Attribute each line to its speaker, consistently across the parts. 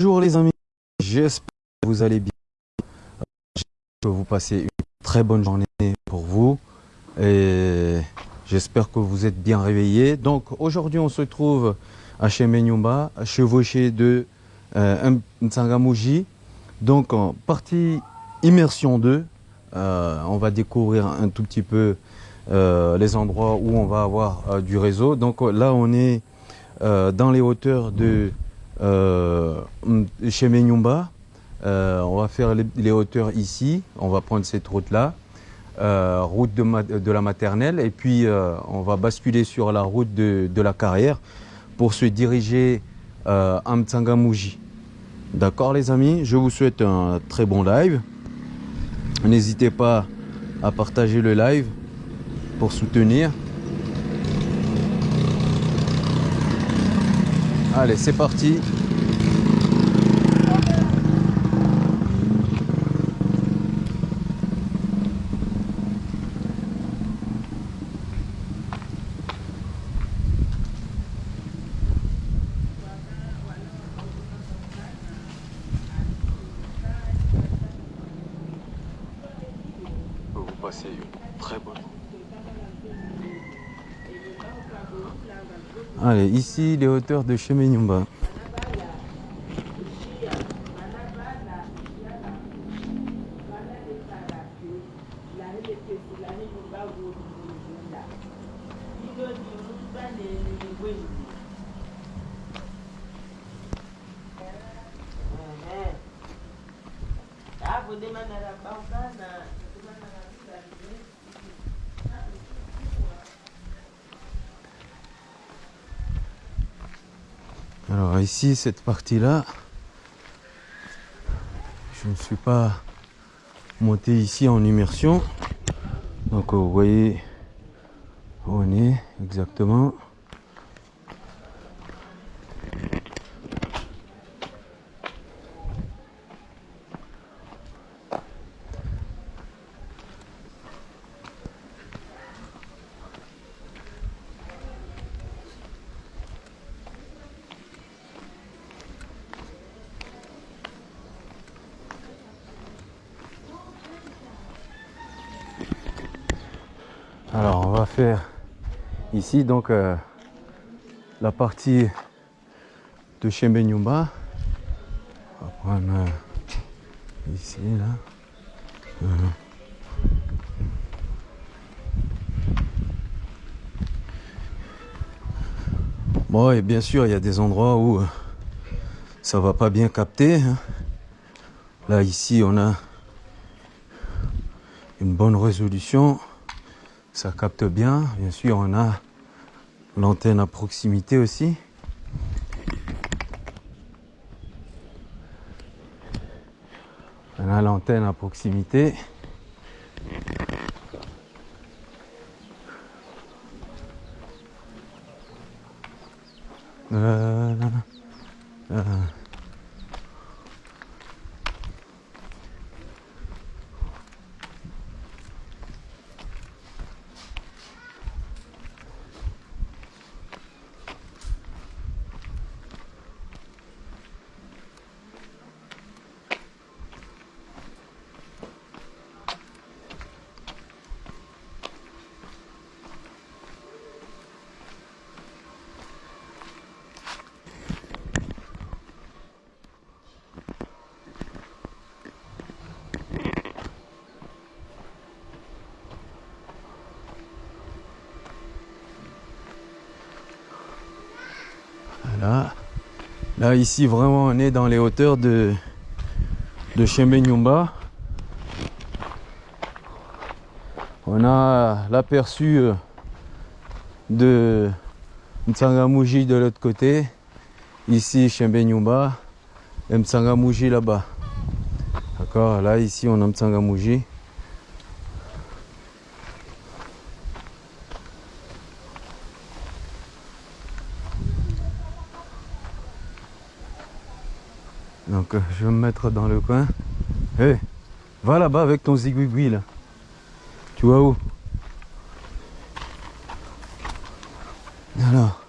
Speaker 1: Bonjour les amis, j'espère que vous allez bien. J'espère que vous passez une très bonne journée pour vous et j'espère que vous êtes bien réveillés. Donc aujourd'hui on se trouve à Chemenyumba, chevauché de euh. Donc en partie immersion 2, euh, on va découvrir un tout petit peu euh, les endroits où on va avoir euh, du réseau. Donc là on est dans les hauteurs de chez Menyumba. Euh, on va faire les, hauteurs ici. On va prendre cette route-là, euh, route de, la maternelle, et puis euh, on va basculer sur la route de, de, la carrière pour se diriger euh, à Mtsangamouji. D'accord les amis? Je vous souhaite un très bon live. N'hésitez pas à partager le live pour soutenir. Allez, c'est parti. Vous passez une très bonne Allez, ici les hauteurs de Chemenyumba. Alors cette partie-là, je ne suis pas monté ici en immersion. Donc vous voyez où on est exactement. Alors on va faire ici donc euh, la partie de Chembenyumba. On euh, ici là. Voilà. Bon et bien sûr il y a des endroits où euh, ça va pas bien capter. hein. Là ici on a une bonne résolution ça capte bien. Bien sûr, on a l'antenne à proximité aussi. A l'antenne à proximité. Euh, euh. Là ici vraiment on est dans les hauteurs de de Chembenyumba. On a l'aperçu euh, de Mtsangamouji de l'autre côté. Ici Chembenyumba et Mtsangamouji là-bas. D'accord Là ici on a Mtsangamouji. Donc euh, je vais me mettre dans le coin. Hé, hey, va là-bas avec ton zigouigoui là. Tu vois où? Alors.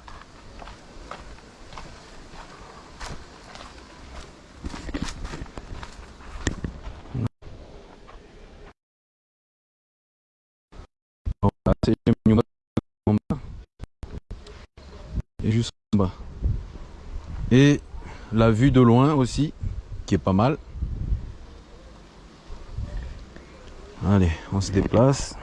Speaker 1: Et juste en bas. Et la vue de loin aussi, qui est pas mal. Allez, on se déplace.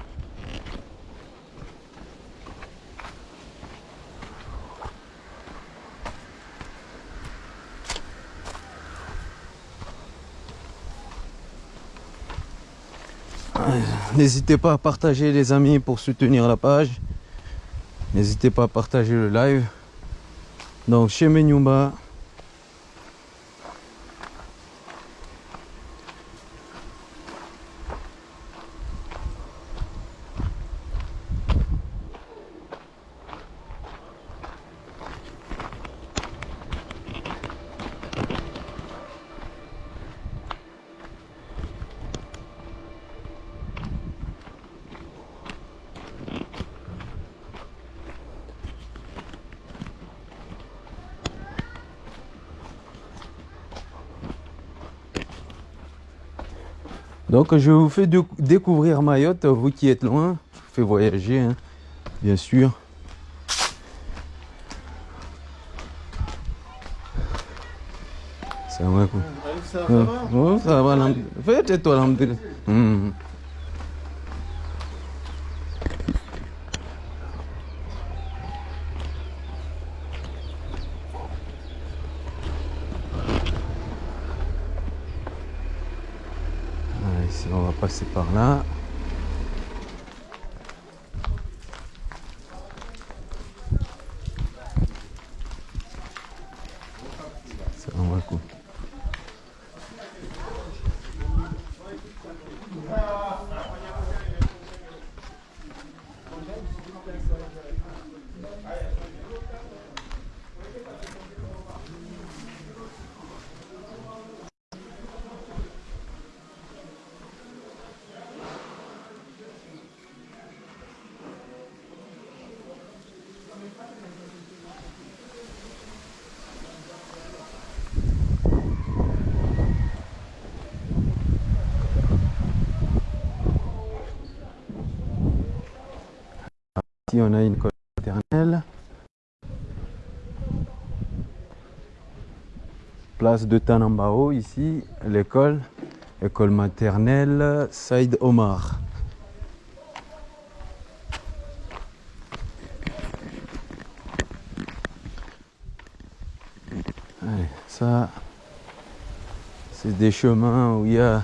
Speaker 1: N'hésitez pas à partager les amis pour soutenir la page. N'hésitez pas à partager le live. Donc chez Menyumba. Donc je vous fais découvrir Mayotte, vous qui êtes loin, je vous fais voyager, hein, bien sûr. Ça va quoi. Ça va. Oh, Ça va, Faites-toi, hum. on va passer par là. On a une école maternelle. Place de Tanambao, ici, l'école, école maternelle Saïd Omar. Ça, c'est des chemins où il y a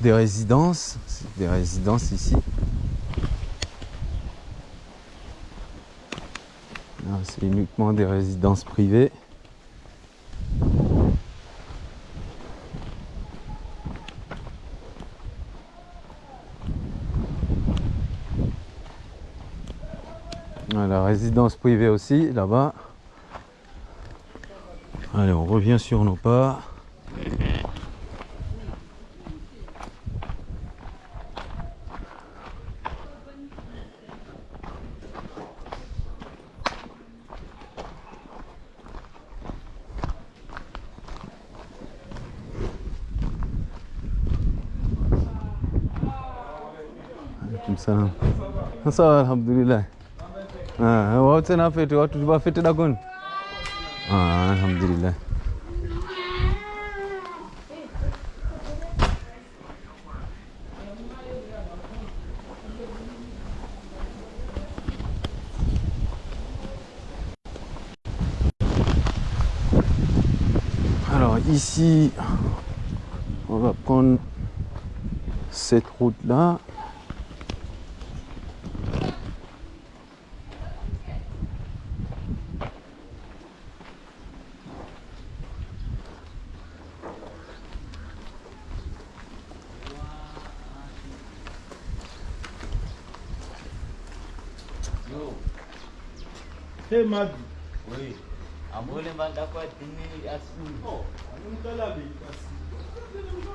Speaker 1: des résidences, des résidences ici. C'est uniquement des résidences privées. La résidence privée aussi, là-bas. Allez, on revient sur nos pas. Ah ah Alors ici, on va prendre cette route là.
Speaker 2: Maji oui amole mbanda kwa dini asubuhi oh basi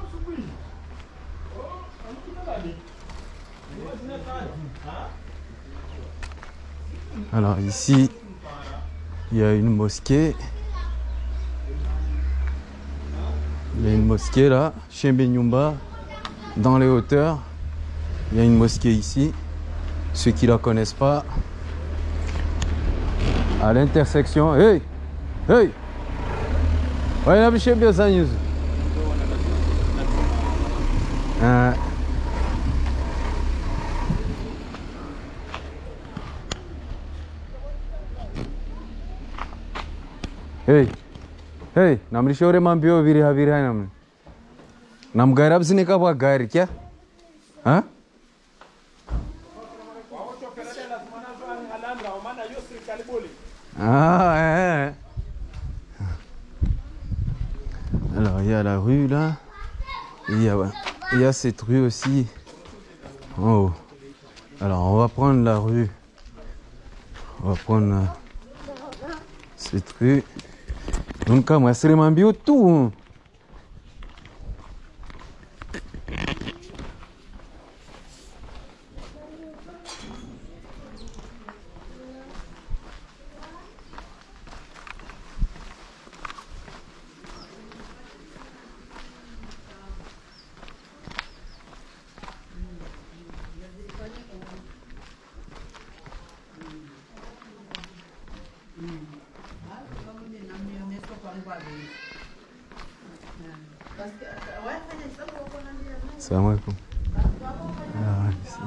Speaker 2: asubuhi oh
Speaker 1: Alors ici, il y a une mosquée. Il y a une mosquée là, chez Benyumba, dans les hauteurs. Il y a une mosquée ici. ceux qui la connaissent pas. À l'intersection. Hey! Hey! Ça, news. Ah. Hey! Hey! Namlishauri mambio viri haviri hai namni. Namgari absine ka bwa gari kya? Ha? Ah, ouais. Alors, il y a la rue là. Il y, a, cette rue aussi. en haut. Alors, on va prendre la rue. On va prendre euh, cette rue. Donc, moi, c'est tout. hein. Salam alaikum. Alors, ici.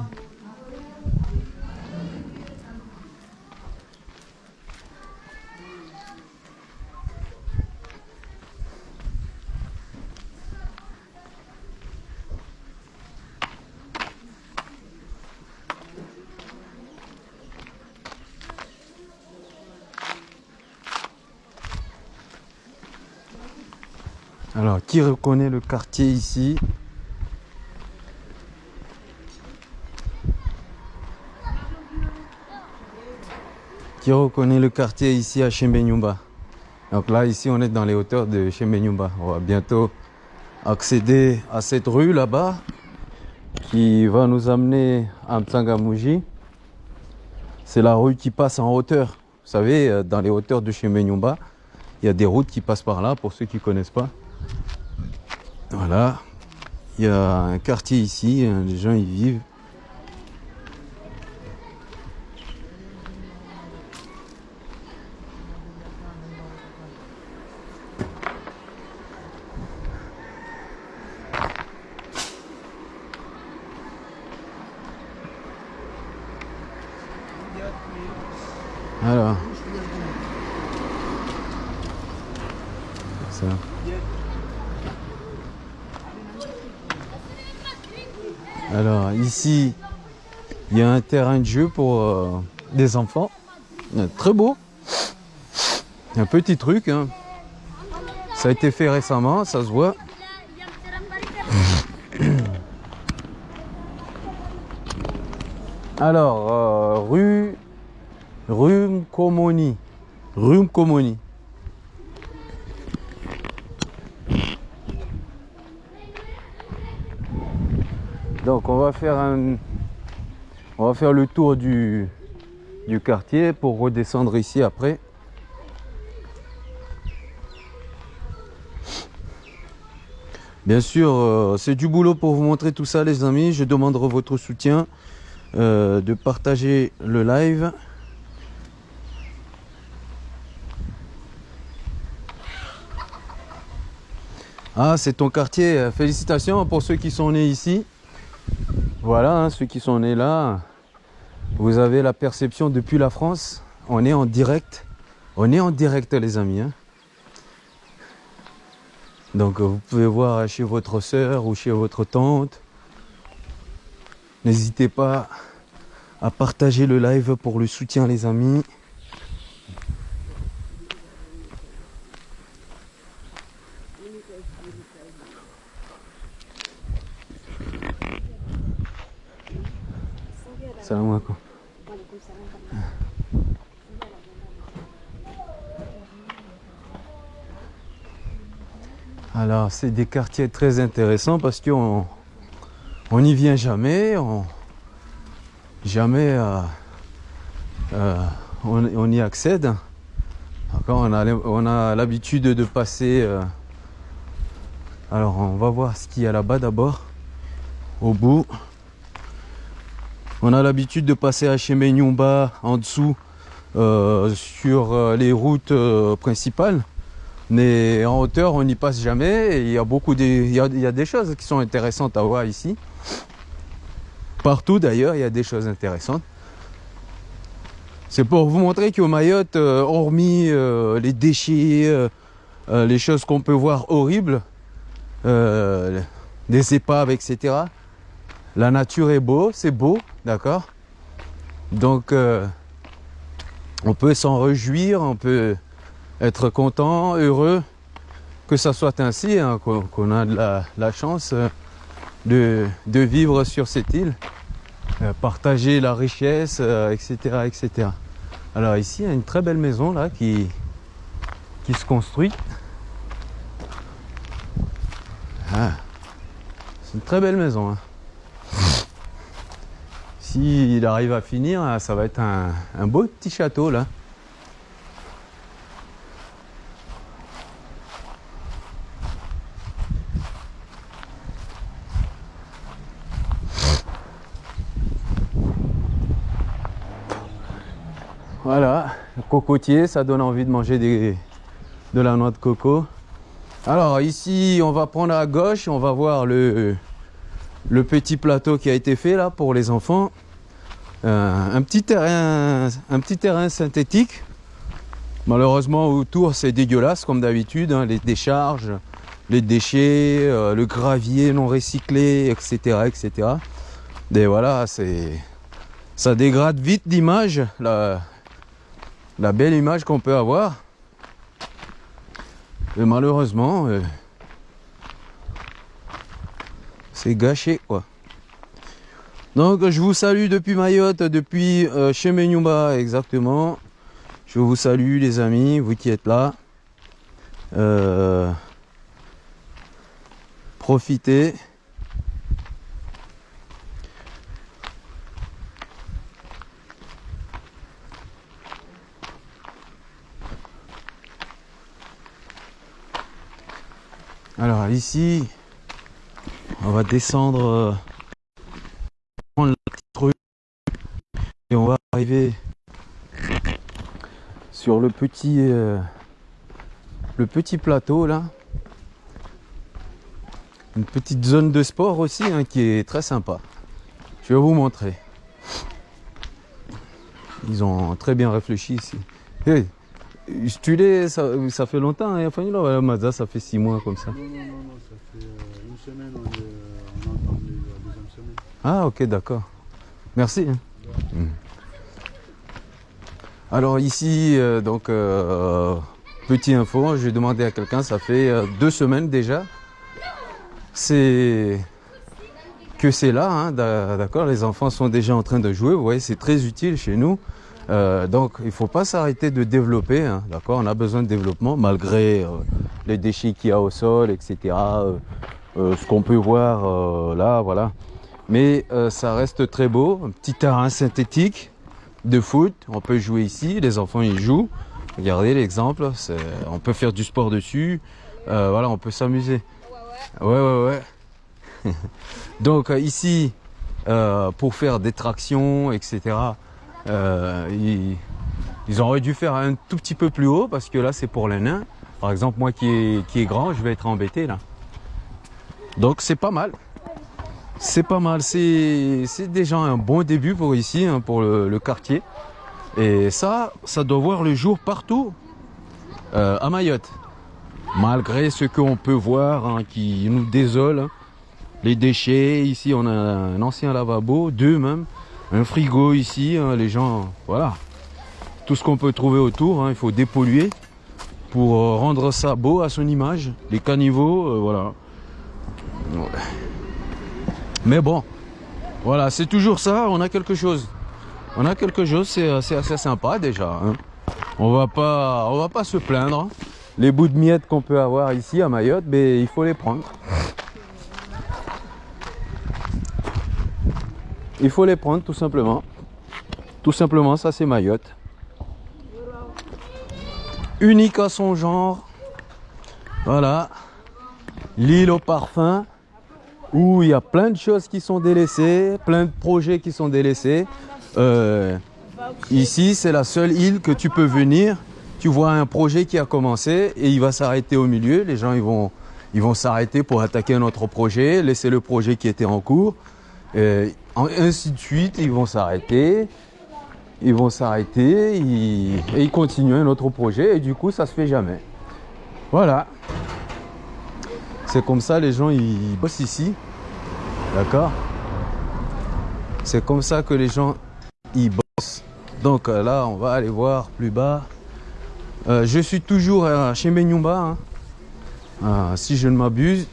Speaker 1: Alors, qui reconnaît le quartier ici? Qui reconnaît le quartier ici à Chembenyumba? Donc là, ici, on est dans les hauteurs de Chembenyumba. On va bientôt accéder à cette rue là-bas qui va nous amener à Mtsangamouji. C'est la rue qui passe en hauteur. Vous savez, euh, dans les hauteurs de Chembenyumba, il y a des routes qui passent par là, pour ceux qui ne connaissent pas. Voilà. Il y a un quartier ici, hein, les gens y vivent. Alors. Ça. Alors ici, il y a un pour euh, des enfants. Euh, Très beau. Un petit truc. hein. Ça a été fait récemment, ça se voit. Alors, euh, rue, rue Mkomoni. Rue Mkomoni. Donc on va faire un, on va faire le tour du, du quartier pour redescendre ici après. Bien sûr, euh, c'est du boulot pour vous montrer tout ça, les amis. Je demanderai votre soutien, euh, de partager le live. Ah, c'est ton quartier. Félicitations pour ceux qui sont nés ici. Voilà, hein, ceux qui sont nés là, vous avez la perception depuis la France. On est en direct. On est en direct, les amis. hein. Donc, vous pouvez voir chez votre soeur ou chez votre tante. N'hésitez pas à partager le live pour le soutien, les amis. C'est des quartiers très intéressants parce qu'on on n'y vient jamais, on, jamais euh, euh, on, y accède. On a, a l'habitude de passer. euh, alors, on va voir ce qu'il y a là-bas d'abord, au bout. On a l'habitude de passer à Chemenyumba en dessous sur les routes principales. Mais en hauteur, on n'y passe jamais. Il y a beaucoup de, il y a, des choses qui sont intéressantes à voir ici. Partout d'ailleurs, il y a des choses intéressantes. C'est pour vous montrer qu'au Mayotte, euh, hormis euh, les déchets, euh, les choses qu'on peut voir horribles, des épaves, etc. La nature est beau, c'est beau, d'accord? Donc, on peut s'en réjouir, on peut être content, heureux que ça soit ainsi, hein, qu'on a la, chance euh, de, de vivre sur cette île, euh, partager la richesse, euh, etc., etc. Alors ici, il y a une très belle maison là qui, qui se construit. Ah, c'est une très belle maison. hein. S'il arrive à finir, ah, ça va être un, un beau petit château là. Voilà, cocotier, ça donne envie de manger de la noix de coco. Alors ici, on va prendre à gauche, on va voir le, petit plateau qui a été fait là pour les enfants. Euh, un, petit terrain, synthétique. Malheureusement, autour, c'est dégueulasse comme d'habitude. hein, les décharges, les déchets, euh, le gravier non recyclé, etc. etc. Et voilà, ça dégrade vite l'image, la belle image qu'on peut avoir. Et malheureusement, euh, c'est gâché quoi. Donc je vous salue depuis Mayotte, depuis euh, Chemenyumba exactement. Je vous salue les amis, vous qui êtes là. Euh, profitez. Ici, on va descendre, euh, la petite rue et on va arriver sur le petit, euh, le petit plateau là. Une petite zone de sport aussi hein, qui est très sympa. Je vais vous montrer. Ils ont très bien réfléchi ici. Stulé, ça, ça fait longtemps, hein, Mazda, ça fait six mois comme ça.
Speaker 3: Non, non, non, non, ça fait euh, une semaine, on, est, euh, on entend la deuxième semaine.
Speaker 1: Ah, ok, d'accord. Merci. hein. Mm. Alors ici, euh, donc, euh, petit info, j'ai demandé à quelqu'un, ça fait euh, deux semaines déjà. C'est que c'est là, hein, d'a- d'accord Les enfants sont déjà en train de jouer, vous voyez, c'est très utile chez nous. Euh, donc il ne faut pas s'arrêter de développer, hein, d'accord? On a besoin de développement malgré euh, les déchets qu'il y a au sol, etc. euh, euh, ce qu'on peut voir euh, là, voilà. Mais ça reste très beau, un petit terrain synthétique de foot, on peut jouer ici, les enfants y jouent. Regardez l'exemple, on peut faire du sport dessus, voilà, on peut s'amuser. Ouais, ouais, ouais. Donc ici, pour faire des tractions, etc., euh, ils, auraient dû faire un tout petit peu plus haut parce que là c'est pour les nains. Par exemple, moi qui est, grand, je vais être embêté là. Donc c'est pas mal. C'est pas mal. C'est déjà un bon début pour ici, hein, pour le, le quartier. Et ça, ça doit voir le jour partout euh, à Mayotte. Malgré ce qu'on peut voir hein, qui nous désole. hein. Les déchets, ici on a un ancien lavabo, deux même. Un frigo ici, hein, les gens, voilà. Tout ce qu'on peut trouver autour, hein, il faut dépolluer pour euh, rendre ça beau à son image. Les caniveaux, euh, voilà. Mais bon, voilà, c'est toujours ça, on a quelque chose. On a quelque chose, c'est euh, assez sympa déjà. hein. On va pas, va pas se plaindre. Les bouts de miettes qu'on peut avoir ici à Mayotte, mais il faut les prendre. Il faut les prendre tout simplement. Tout simplement, ça c'est Mayotte. Unique à son genre. Voilà. L'île au parfum. où il y a plein de choses qui sont délaissées, plein de projets qui sont délaissés. Euh, ici, c'est la seule île que tu peux venir. Tu vois un projet qui a commencé et il va s'arrêter au milieu. Les gens ils vont ils vont s'arrêter pour attaquer un autre projet, laisser le projet qui était en cours. Et ainsi de suite, ils vont s'arrêter. Ils vont s'arrêter et ils continuent un autre projet et du coup ça se fait jamais. Voilà. C'est comme ça les gens ils bossent ici. D'accord? C'est comme ça que les gens ils bossent. Donc euh, là on va aller voir plus bas. Euh, je suis toujours euh, chez Menyumba. hein. Si je ne m'abuse.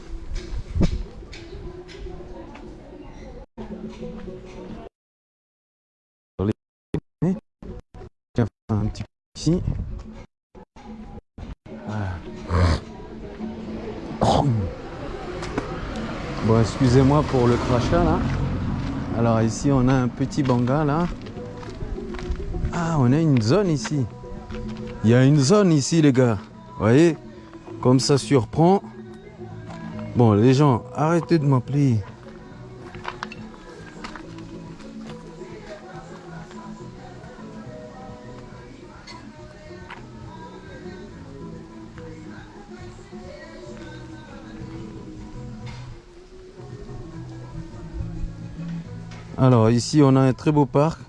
Speaker 1: Ici. Voilà. Bon, excusez-moi pour le crachat là. Alors ici, on a un petit banga là. Ah, on a une zone ici. Il y a une zone ici, les gars. Vous voyez? Comme ça surprend. Bon, les gens, arrêtez de m'appeler. Alors ici on a un très beau parc.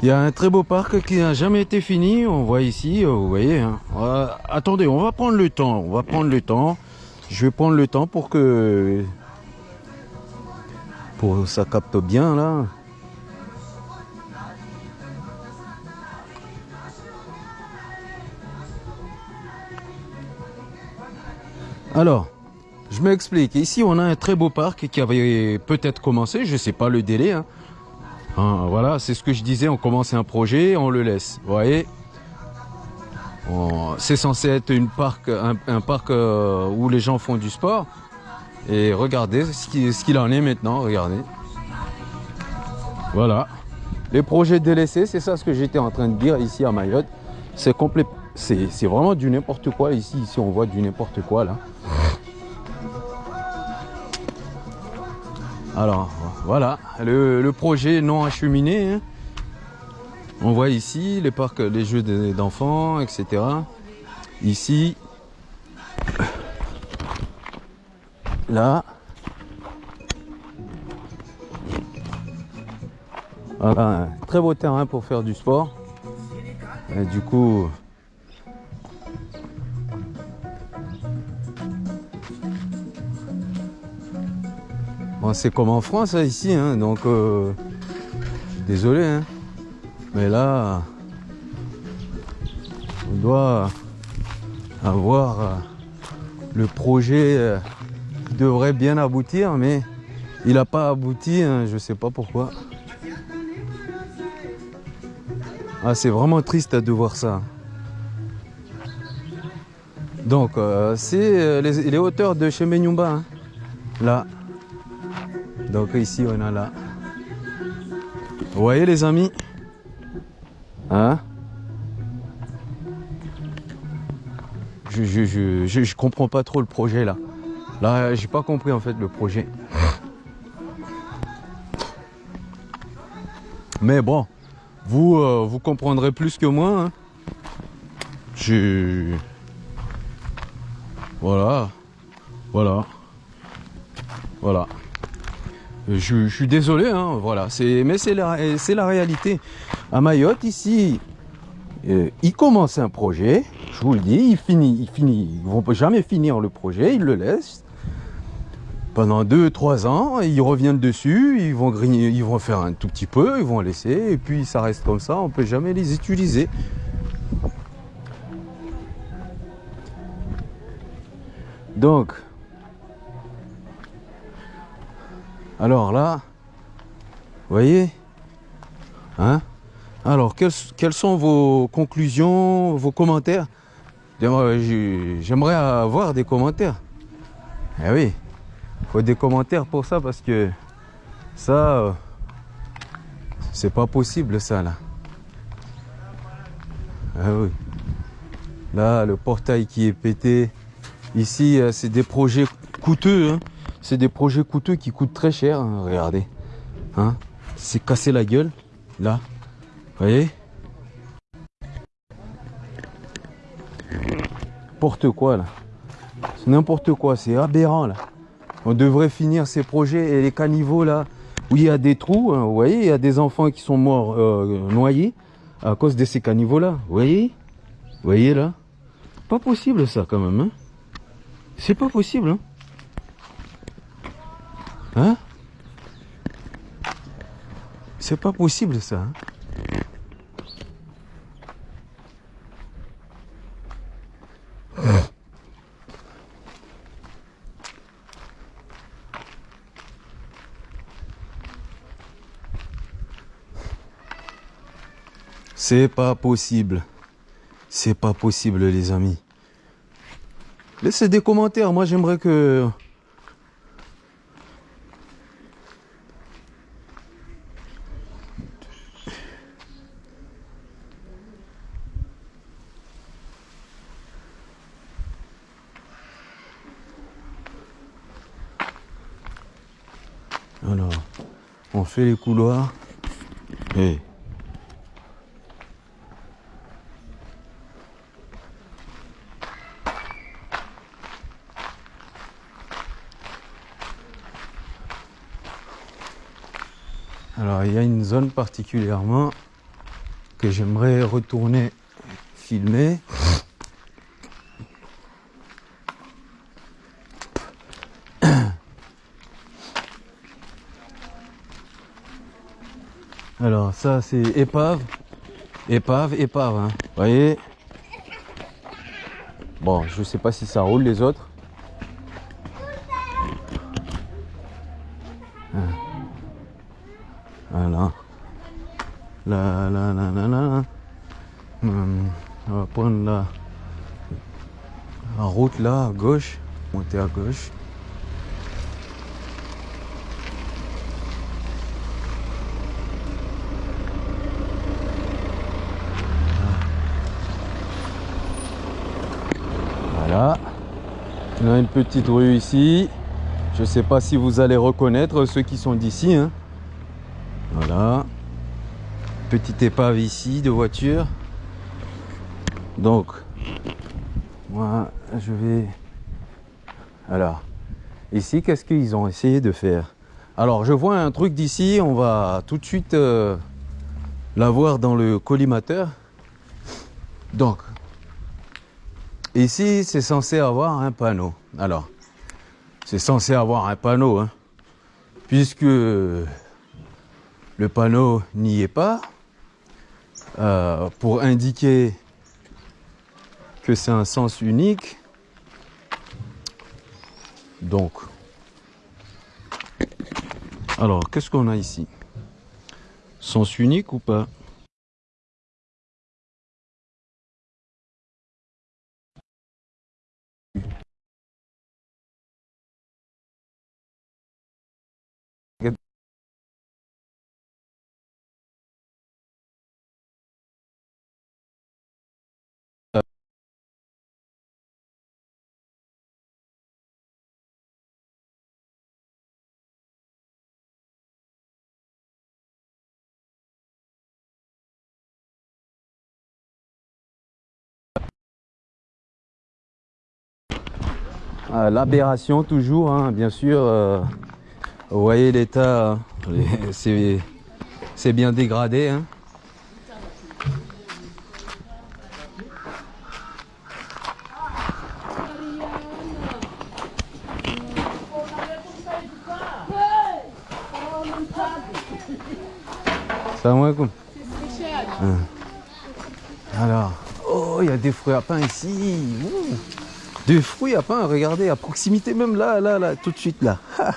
Speaker 1: Il y a un très beau parc qui n'a jamais été fini. On voit ici, euh, vous voyez. hein. Attendez, on va prendre le temps. On va prendre le temps. Je vais prendre le temps pour que pour que ça capte bien là. Alors, je m'explique. Ici, on a un très beau parc qui avait peut-être commencé. Je sais pas le délai. hein. Hein, voilà, c'est ce que je disais. On commence un projet, on le laisse. Vous voyez? C'est censé être une parc, un, parc euh, où les gens font du sport. Et regardez ce qui- ce qu'il en est maintenant. Regardez. Voilà. Les projets délaissés, c'est ça ce que j'étais en train de dire ici à Mayotte. C'est complet. C'est vraiment du n'importe quoi ici. Ici, on voit du n'importe quoi là. Alors voilà, le, projet non acheminé. hein. On voit ici les parcs, les jeux d'enfants, etc. Ici, là. Voilà, un très beau terrain pour faire du sport. Du coup, C'est comme en France hein, ici, hein, donc euh, désolé, hein, mais là, on doit avoir euh, le projet euh, qui devrait bien aboutir, mais il n'a pas abouti, je sais pas pourquoi. Ah, c'est vraiment triste de voir ça. Donc, c'est les, hauteurs de chez Menyumba, hein, là. Donc ici on a là. Vous voyez les amis Hein je, comprends pas trop le projet là. Là j'ai pas compris en fait le projet. Mais bon, vous euh, vous comprendrez plus que moi. hein. Je voilà, voilà, voilà. Je, je suis désolé, hein, voilà. Mais c'est la, la réalité. À Mayotte, ici, euh, il commence un projet, je vous le dis, il finit, il finit. Ils vont jamais finir le projet, ils le laissent. Pendant deux, trois ans, ils reviennent dessus, ils vont grigner, ils vont faire un tout petit peu, ils vont laisser, et puis ça reste comme ça, on peut jamais les utiliser. Donc, Alors là, vous voyez Hein Alors, quelles, sont vos conclusions, vos commentaires? J'aimerais j'ai- j'aimerais avoir des commentaires. Eh oui, il faut des commentaires pour ça parce que ça, c'est pas possible ça là. Ah oui. Là, le portail qui est pété. Ici, euh, c'est des projets coûteux. hein. C'est des projets coûteux qui coûtent très cher. hein, Regardez. Hein C'est cassé la gueule. Là. Vous voyez? N'importe quoi là. C'est n'importe quoi. C'est aberrant là. On devrait finir ces projets et les caniveaux là où il y a des trous. hein, vous voyez, il y a des enfants qui sont morts euh, noyés à cause de ces caniveaux là. Vous voyez? Vous voyez là? Pas possible ça quand même. Hein C'est pas possible. Hein Hein? C'est pas possible ça. hein C'est pas possible. C'est pas possible, les amis. Laissez des commentaires. Moi, j'aimerais que. Alors, on fait les couloirs. Alors il y a une zone particulièrement que j'aimerais retourner filmer. Alors c'est épave, épave, épave. Hein. Vous voyez Bon, je sais pas si ça roule les autres. Voilà. Là, là, là, là, là. Hum, on va prendre la, la route là, à gauche. Monter à gauche. Voilà. On petite rue ici. Je sais pas si vous allez reconnaître ceux qui sont d'ici. hein. Voilà. Petite épave ici de voiture. Donc, moi, je vais... Alors, ici, qu'est-ce qu'ils ont essayé de faire? Alors, je vois un truc d'ici. On va tout de suite euh, l'avoir dans le collimateur. Donc, ici, c'est censé avoir un panneau. Alors, c'est censé avoir un panneau, hein, puisque le panneau n'y est pas, euh, pour indiquer que c'est un sens unique. Donc, alors, qu'est-ce qu'on a ici? Sens unique ou pas? Euh, L'aberration toujours, hein, bien sûr. euh, vous voyez l'état, c'est bien dégradé. hein. Hein. Alors, oh, il y a des fruits à pain ici. Ouh. Des fruits à pain, regardez, à proximité même là, là, là, tout de suite là.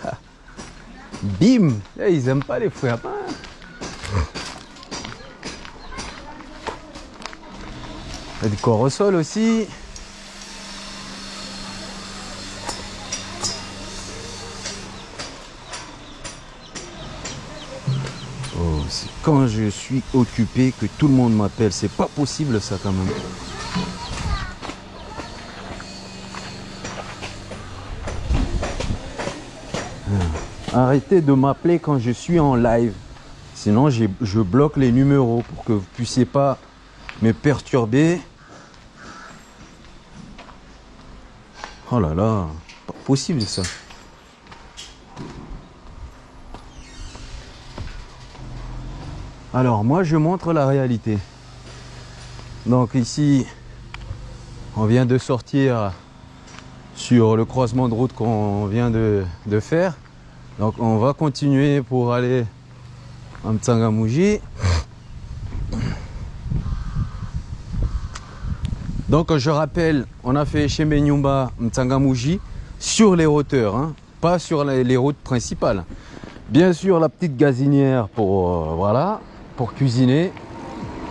Speaker 1: Bim Eh, Ils aiment pas les fruits à pain. Il y a du aussi. Oh, c'est quand je suis occupé que tout le monde m'appelle. C'est pas possible ça quand même. Arrêtez de m'appeler quand je suis en live. Sinon, je bloque les numéros pour que vous puissiez pas me perturber. Oh là là, pas possible ça. Alors moi je montre la réalité. Donc ici on vient de sortir sur le croisement de route qu'on vient de faire. Donc on va continuer pour aller en Mtsangamouji. Donc je rappelle, on a fait chez Menyumba Mtsangamouji sur les hauteurs, hein, pas sur les, les routes principales. Bien sûr la petite gazinière pour euh, voilà, pour cuisiner.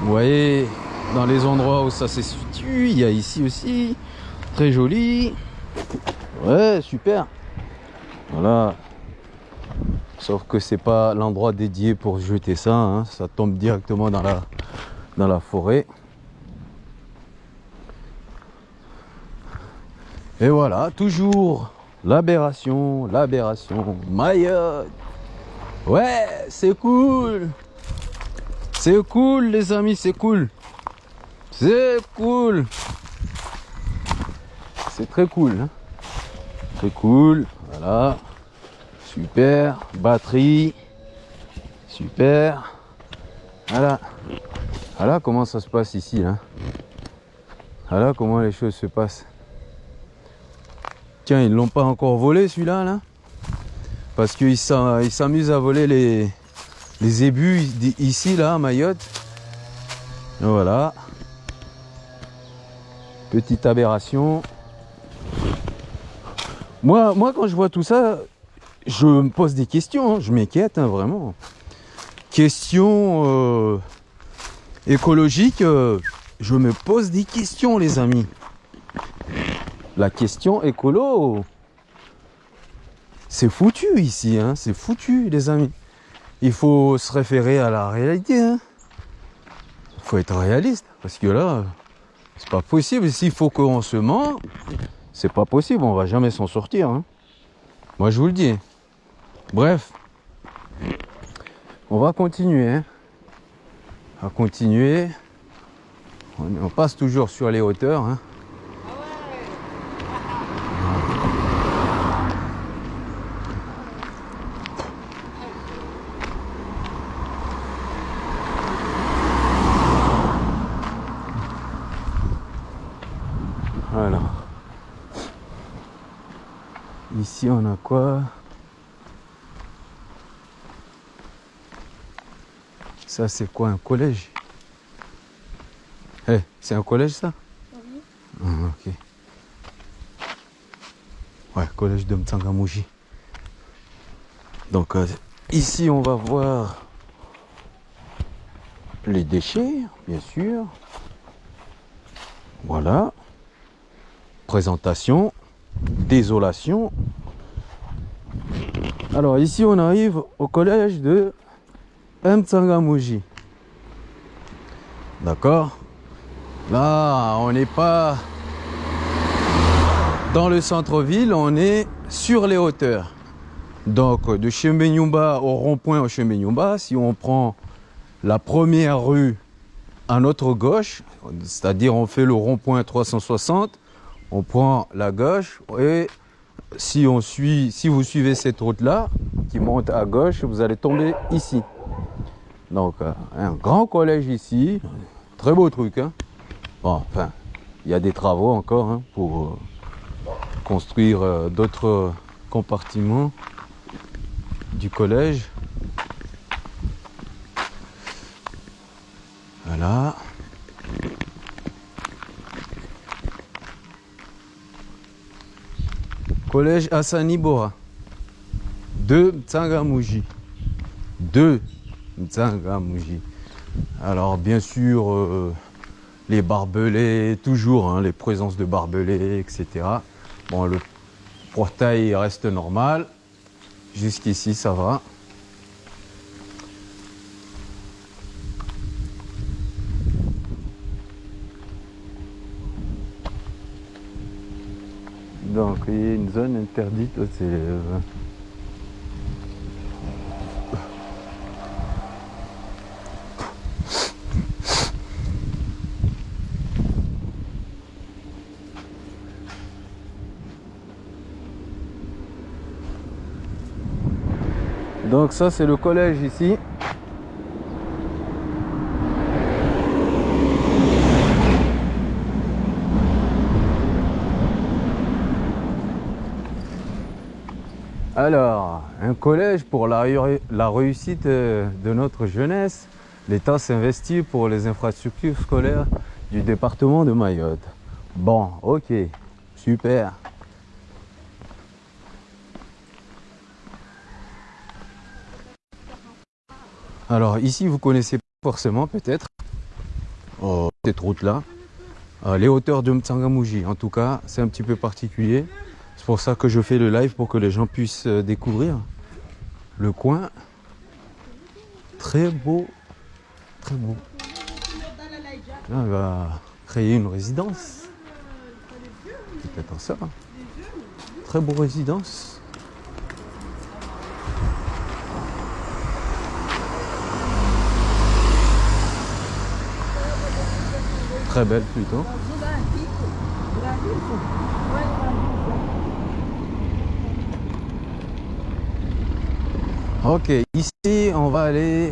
Speaker 1: Vous voyez dans les endroits où ça se situe, il y a ici aussi très joli. Ouais, super. Voilà. Sauf que c'est pas l'endroit dédié pour jeter ça, hein. ça tombe directement dans la dans la forêt. Et voilà, toujours l'aberration, l'aberration, Mayotte. Ouais, c'est cool. C'est cool les amis, c'est cool. C'est cool. C'est très cool. hein. Très cool. Voilà. Super. Batterie. Super. Voilà. Voilà comment ça se passe ici. Là. Voilà comment les choses se passent. Tiens, ils l'ont pas encore volé celui-là là? Parce qu'ils s'am- ils s'amusent à voler les, ébus ici là à Mayotte. Voilà. Petite aberration. Moi, moi, quand je vois tout ça, je me pose des questions. hein. Je m'inquiète, hein, vraiment. Questions euh, écologiques, euh, je me pose des questions, les amis. La question écolo, c'est foutu ici, hein. C'est foutu, les amis. Il faut se référer à la réalité, hein. Il faut être réaliste, parce que là, c'est pas possible. S'il faut qu'on se ment, c'est pas possible. On va jamais s'en sortir. hein. Moi, je vous le dis. Bref, on va continuer. hein. On continuer. On, on passe toujours sur les hauteurs. hein. Voilà. Ici, on a quoi Ça, c'est quoi un collège? Eh, c'est un collège ça? Ah, ok. Ouais, collège de Mtsangamouji. Donc, euh, ici, on va voir les déchets, bien sûr. Voilà. Présentation, désolation. Alors ici on arrive au collège de Mtsangamouji. D'accord Là, on n'est pas dans le centre-ville, on est sur les hauteurs. Donc de Chemenyumba au rond-point au Chemenyumba, si on prend la première rue à notre gauche, c'est-à-dire on fait le rond-point 360, on prend la gauche et si vous suivez cette route-là qui monte à gauche, vous allez tomber ici. Donc euh, un grand collège ici, très beau truc. Hein bon, enfin, il y a des travaux encore hein, pour euh, construire euh, d'autres compartiments du collège. Voilà. Collège Hassani Bora. De Mtsangamouji. De Mtsangamouji. Alors bien sûr, euh, les barbelés, toujours, hein, les présences de barbelés, etc. Bon, le portail reste normal. Jusqu'ici, ça va. Donc il y a une zone interdite. Donc ça c'est le collège ici. Alors, un collège pour la, réu- la réussite euh, de notre jeunesse. L'État s'investit pour les infrastructures scolaires du département de Mayotte. Bon, ok, super. Alors ici, vous connaissez pas forcément peut-être euh, cette route-là. Euh, les hauteurs de Mtsangamouji, en tout cas, c'est un petit peu particulier. C'est pour ça que je fais le live pour que les gens puissent euh, découvrir le coin. Très beau, très beau. Là, on va créer une résidence. C'est peut-être ça. Très beau résidence. Belle plutôt. Ok, ici on va aller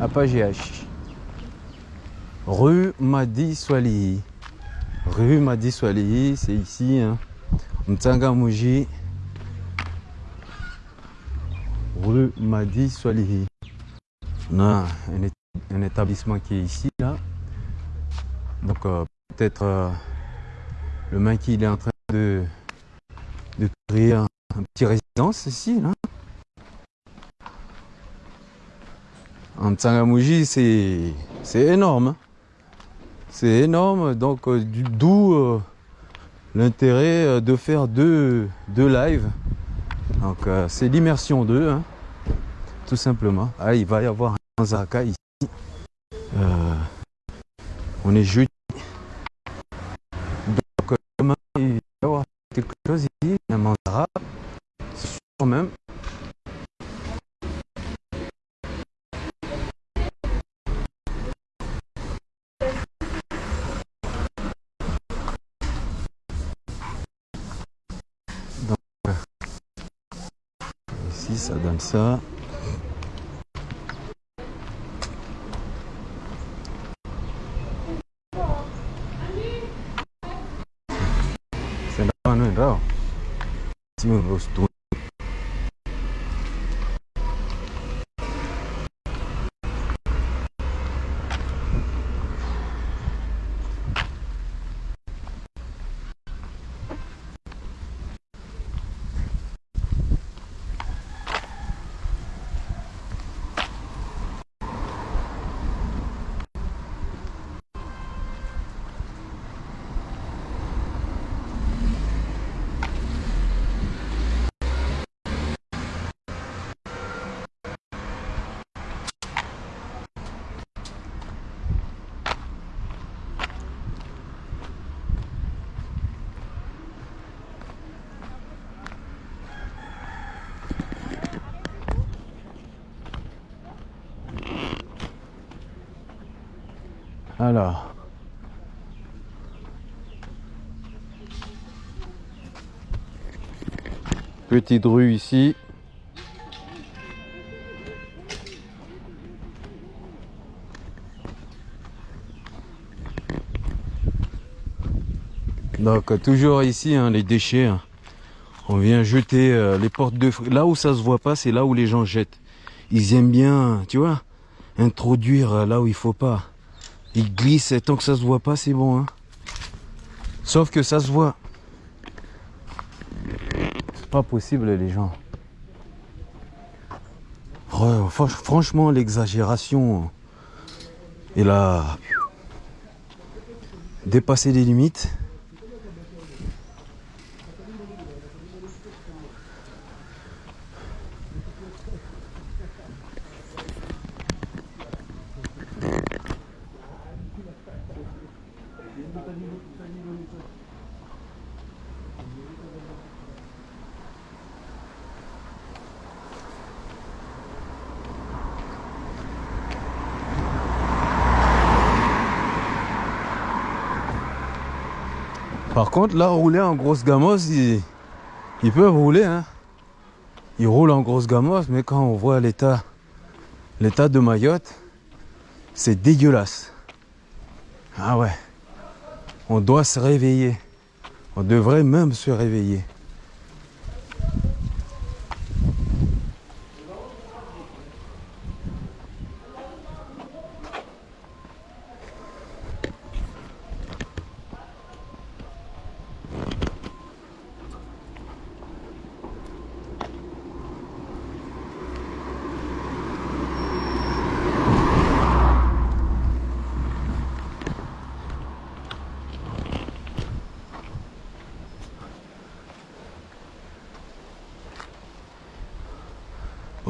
Speaker 1: à Pagiache. Rue Madi Swalihi. Rue Madi Swalihi, c'est ici. Hein. Mtsangamouji. Rue Madi Swalihi. On a un, établissement qui est ici. Donc euh, peut-être euh, le mec il est en train de, de créer un, petit résidence ici. En Tsangamouji, c'est énorme. hein. C'est énorme, donc euh, d'où l'intérêt de faire deux, deux lives. Donc c'est l'immersion 2, hein, tout simplement. Ah, il va y avoir un Zaka ici. Euh, on est jeudi. Donc euh, demain, il va y avoir quelque chose ici, un manzara. C'est sûr même. Ici, ça donne ça. C'est là, non, là. Si on veut se tourner. Alors. Petite rue ici. Donc toujours ici hein, les déchets. hein. On vient jeter euh, les portes de là où ça se voit pas, c'est là où les gens jettent. Ils aiment bien, tu vois, introduire euh, là où il faut pas. Ils glissent et tant que ça se voit pas, c'est bon. Hein. Sauf que ça se voit. C'est pas possible les gens. Franchement, l'exagération et la dépasser les limites. Par contre, là, rouler en grosse gamos, ils, peuvent rouler. Hein. ils roulent en grosse gamosse, mais quand on voit l'état, l'état de Mayotte, c'est dégueulasse. Ah ouais. On doit se réveiller. On devrait même se réveiller.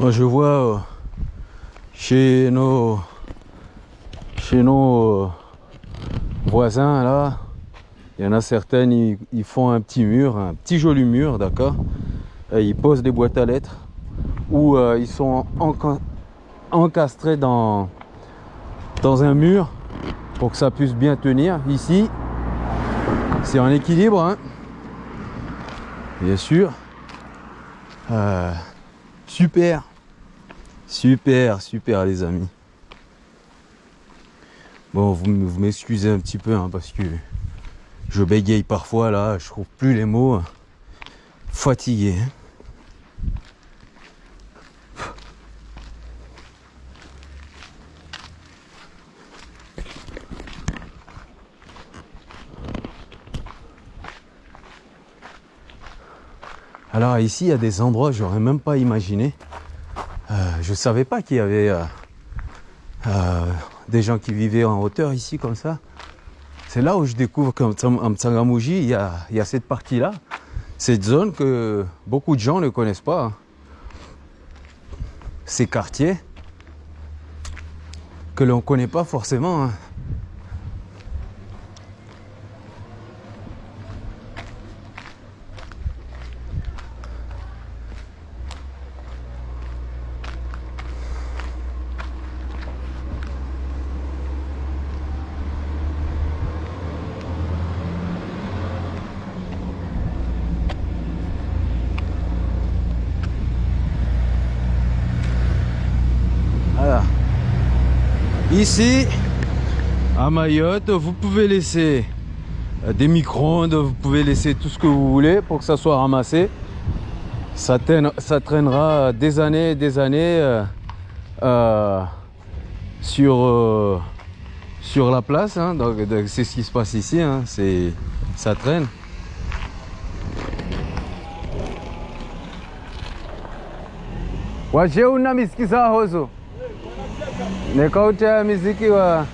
Speaker 1: Moi, je vois euh, chez nos chez nos euh, là, il y en a certaines, ils, font un petit mur, un petit joli mur, d'accord Ils posent des boîtes à lettres ou euh, ils sont enca- encastrés dans dans un mur pour que ça puisse bien tenir. Ici, c'est en équilibre, hein. bien sûr. Euh, Super. Super, super les amis. Bon, vous, vous m'excusez un petit peu hein, parce que je bégaye parfois là, je trouve plus les mots. Fatigué. hein. Alors ici, il y a des endroits que j'aurais même pas imaginé. Euh, je savais pas qu'il y avait euh, euh, des gens qui vivaient en hauteur ici comme ça. C'est là où je découvre qu'en Mtsangamouji, il y a, y a cette partie-là, cette zone que beaucoup de gens ne connaissent pas. hein. Ces quartiers que l'on ne connaît pas forcément. hein. Voilà. Ici, à Mayotte, vous pouvez laisser euh, des micro-ondes, vous pouvez laisser tout ce que vous voulez pour que ça soit ramassé. Ça, traîne- ça traînera des années et des années euh, euh, sur, sur la place. hein. Donc, c'est ce qui se passe ici. hein. Ça traîne. Nekauta miziki wa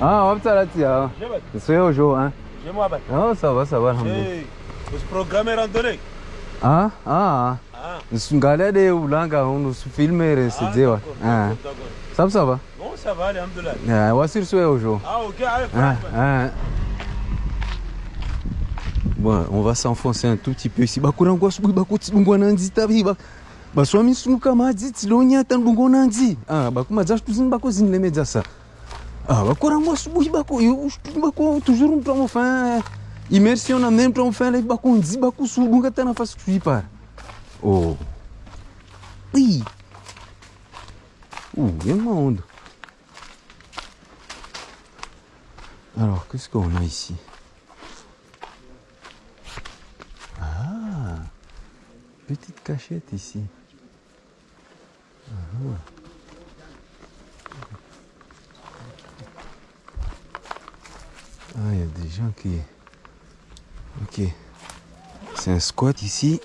Speaker 1: ah waptalati ah c'est aujourd'hui hein
Speaker 2: J'ai moi, bah.
Speaker 1: oh ça va ça va alhamdulillah
Speaker 2: Hey, ce programme est randonnée.
Speaker 1: ah ah
Speaker 2: Ah,
Speaker 1: ngale de ulanga unu filmere
Speaker 2: ah,
Speaker 1: sizewa
Speaker 2: d'accord,
Speaker 1: ah
Speaker 2: d'accord, d'accord.
Speaker 1: ça va ça va?
Speaker 2: Bon, ça va, alhamdoulilah.
Speaker 1: ah wasir swe aujourd'hui
Speaker 2: Ah, ok, allez,
Speaker 1: ah ah Bon, on va s'enfoncer un tout petit peu ici. Bakurangwa subu bakuti dungwana nzi tabiba. Baswami sunuka madzi tsilonya tandungo nanzi. Ah, bakuma za tuzin bako zinlemedza sa. Ah, bakurangwa subu bako yo bako um plan fin. Immersion même plan fin les bako nzi bako subunga tana fas kuipa. Oh. Oui. Ouh, il y a monde. Alors, qu'est-ce qu'on a ici? Ah Petite cachette ici. Ah. Il y a des gens qui... Ok. C'est un squat ici.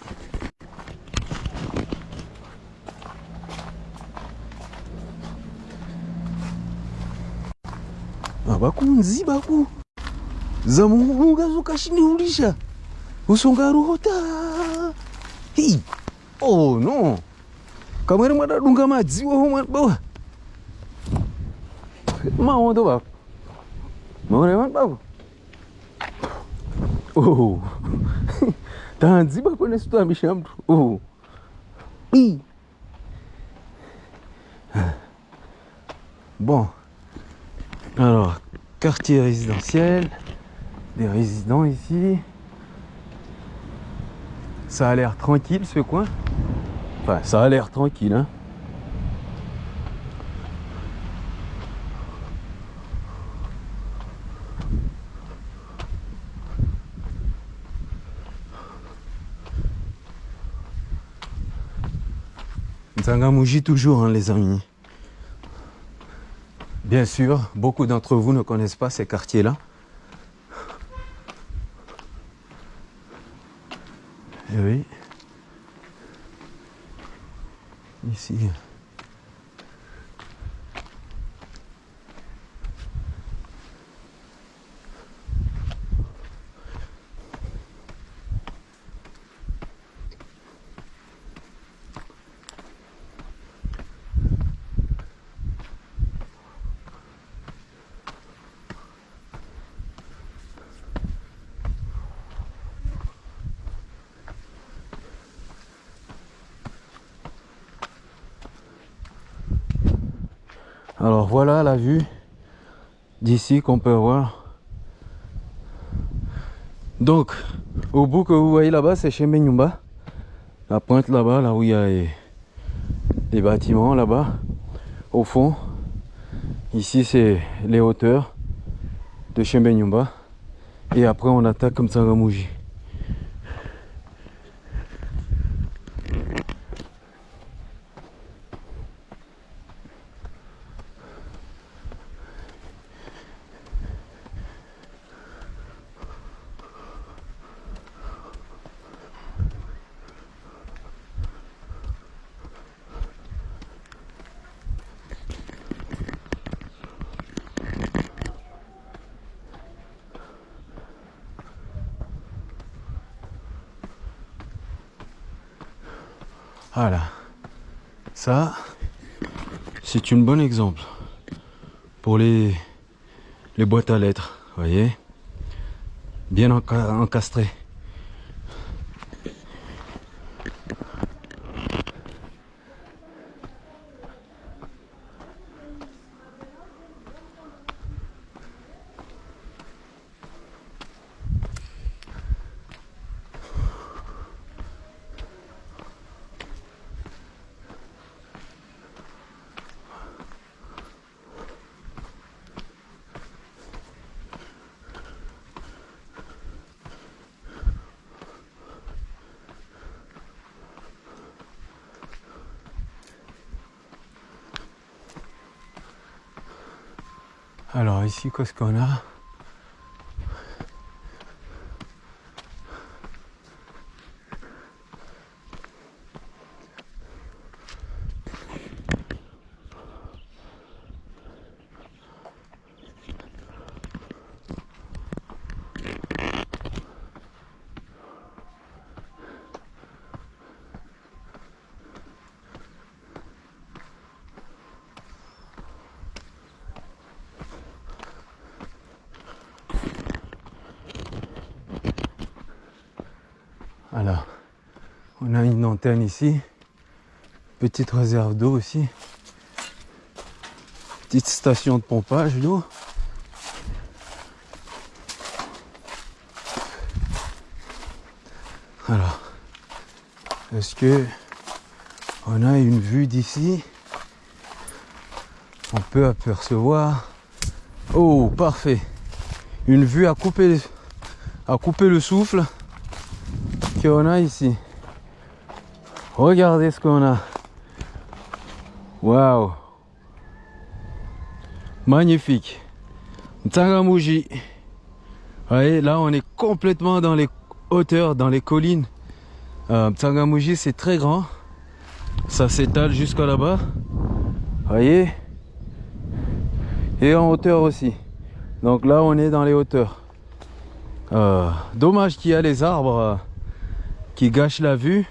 Speaker 1: Ah, bakunzi baku. Zamunga zukashiniulisha. Usonga ruhota. Hi. Oh no. Kamari mwadadunga madziwa. Oh. Tanzi bako nesitambisha mtu. Oh. Bon. Alors, quartier résidentiel, des résidents ici. Ça a l'air tranquille ce coin. Ça a l'air tranquille, hein. Toujours, hein, les amis. Bien sûr, beaucoup d'entre vous ne connaissent pas ces quartiers-là. Et oui. Ici. Alors voilà la vue qu'on peut voir. Donc, au bout que vous voyez là-bas, c'est chez Menyumba. La pointe là-bas, là où il y a les, bâtiments là-bas. Au fond, ici c'est les hauteurs de chez Menyumba. Et après on attaque comme ça Ramouji. Voilà. Ça, c'est une bonne exemple pour les, les boîtes à lettres, voyez Bien encastré. Alors ici, on a une antenne ici. Petite réserve d'eau aussi. Petite station de pompage d'eau. Alors, est-ce que on a une vue d'ici? On peut apercevoir. Oh, parfait. Une vue à couper, à couper le souffle qu'on a ici. Regardez ce qu'on a. Waouh. Magnifique. Tsangamouji. Vous voyez, là on est complètement dans les hauteurs, dans les collines. Euh, c'est très grand. Ça s'étale jusqu'à là-bas. Voyez? Et en hauteur aussi. Donc là on est dans les hauteurs. Euh, dommage qu'il y a les arbres qui gâche la vue